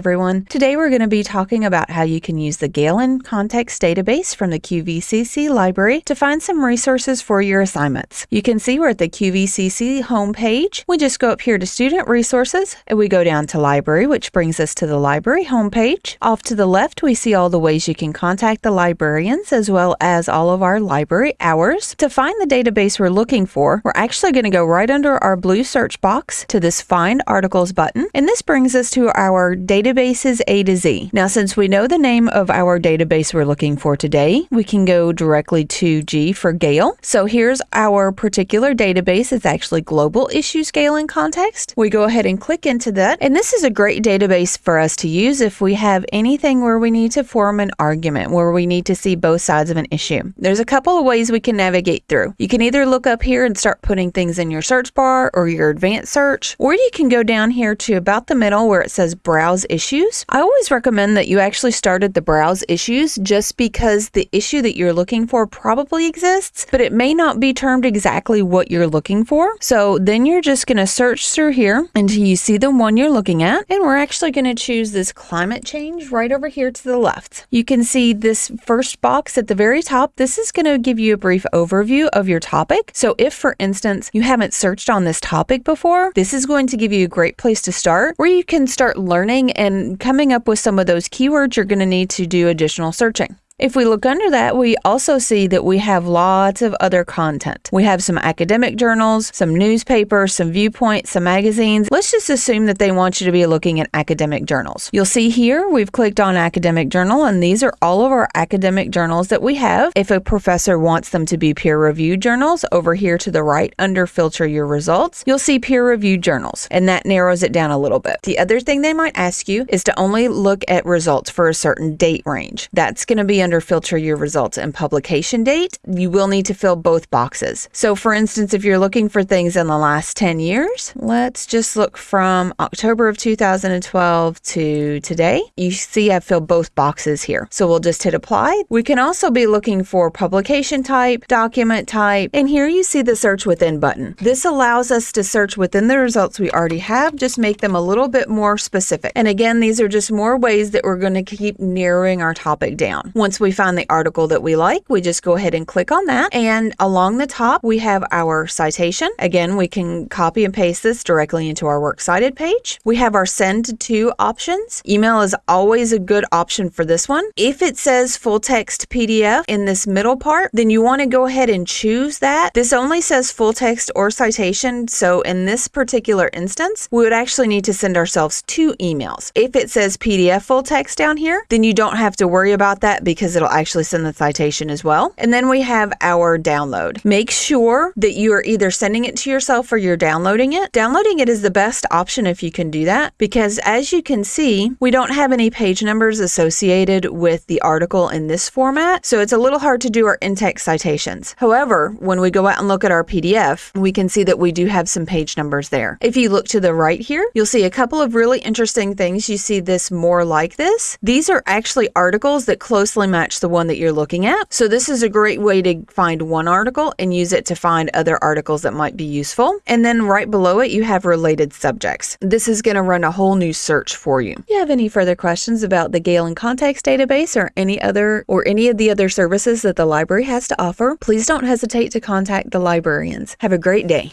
everyone. Today we're going to be talking about how you can use the Gale In Context Database from the QVCC library to find some resources for your assignments. You can see we're at the QVCC homepage. We just go up here to Student Resources and we go down to Library, which brings us to the library homepage. Off to the left, we see all the ways you can contact the librarians as well as all of our library hours. To find the database we're looking for, we're actually going to go right under our blue search box to this Find Articles button, and this brings us to our databases A to Z. Now, since we know the name of our database we're looking for today, we can go directly to G for Gale. So here's our particular database. It's actually Global Issues Gale Context. We go ahead and click into that, and this is a great database for us to use if we have anything where we need to form an argument, where we need to see both sides of an issue. There's a couple of ways we can navigate through. You can either look up here and start putting things in your search bar or your advanced search, or you can go down here to about the middle where it says browse issues. I always recommend that you actually start at the browse issues just because the issue that you're looking for probably exists, but it may not be termed exactly what you're looking for. So then you're just going to search through here until you see the one you're looking at. And we're actually going to choose this climate change right over here to the left. You can see this first box at the very top. This is going to give you a brief overview of your topic. So if, for instance, you haven't searched on this topic before, this is going to give you a great place to start where you can start learning and coming up with some of those keywords you're going to need to do additional searching. If we look under that, we also see that we have lots of other content. We have some academic journals, some newspapers, some viewpoints, some magazines. Let's just assume that they want you to be looking at academic journals. You'll see here we've clicked on academic journal, and these are all of our academic journals that we have. If a professor wants them to be peer reviewed journals, over here to the right under filter your results, you'll see peer reviewed journals, and that narrows it down a little bit. The other thing they might ask you is to only look at results for a certain date range. That's going to be filter your results and publication date, you will need to fill both boxes. So for instance, if you're looking for things in the last 10 years, let's just look from October of 2012 to today. You see I've filled both boxes here. So we'll just hit apply. We can also be looking for publication type, document type, and here you see the search within button. This allows us to search within the results we already have, just make them a little bit more specific. And again, these are just more ways that we're going to keep narrowing our topic down. Once we find the article that we like, we just go ahead and click on that. And along the top, we have our citation. Again, we can copy and paste this directly into our Works Cited page. We have our send to options. Email is always a good option for this one. If it says full text PDF in this middle part, then you want to go ahead and choose that. This only says full text or citation. So in this particular instance, we would actually need to send ourselves two emails. If it says PDF full text down here, then you don't have to worry about that because because it'll actually send the citation as well. And then we have our download. Make sure that you are either sending it to yourself or you're downloading it. Downloading it is the best option if you can do that because as you can see, we don't have any page numbers associated with the article in this format. So it's a little hard to do our in-text citations. However, when we go out and look at our PDF, we can see that we do have some page numbers there. If you look to the right here, you'll see a couple of really interesting things. You see this more like this. These are actually articles that closely match the one that you're looking at. So this is a great way to find one article and use it to find other articles that might be useful. And then right below it, you have related subjects. This is going to run a whole new search for you. If you have any further questions about the Gale Context database or any other or any of the other services that the library has to offer, please don't hesitate to contact the librarians. Have a great day.